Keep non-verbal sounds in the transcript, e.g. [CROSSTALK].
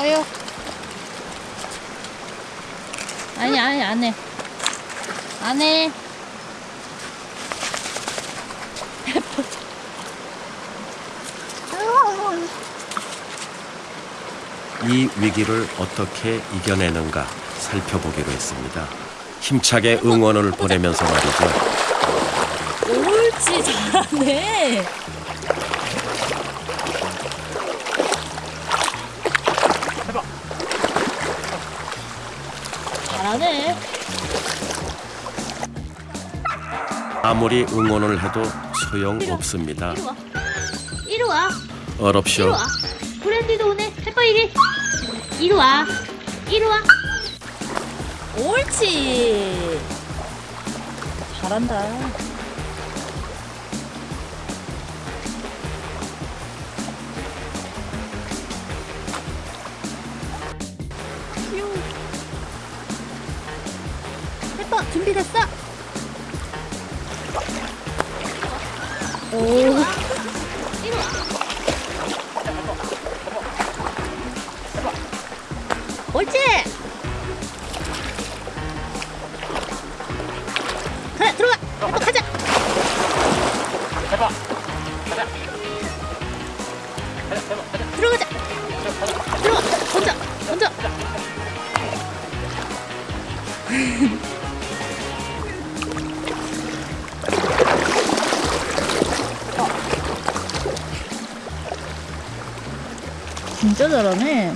서요. 아니, 아니, 안 해. 안 해. 이 위기를 어떻게 이겨내는가 살펴보기로 했습니다. 힘차게 응원을 보내면서 말이죠. 옳지, 잘하네. 잘하네. 아무리 응원을 해도 소용없습니다. 이리 와. 이리 와. 이리 어렵쇼. 와. 브랜디도 오네. 해봐 이리. 이리 와. 이리 와. 옳지. 잘한다. 해봐 준비됐어? 오. 옳지! 그래 들어가! 해봐 가자! 해봐. 들어가자! 들어가! 던져! 던져! [LAUGHS] 진짜 잘하네.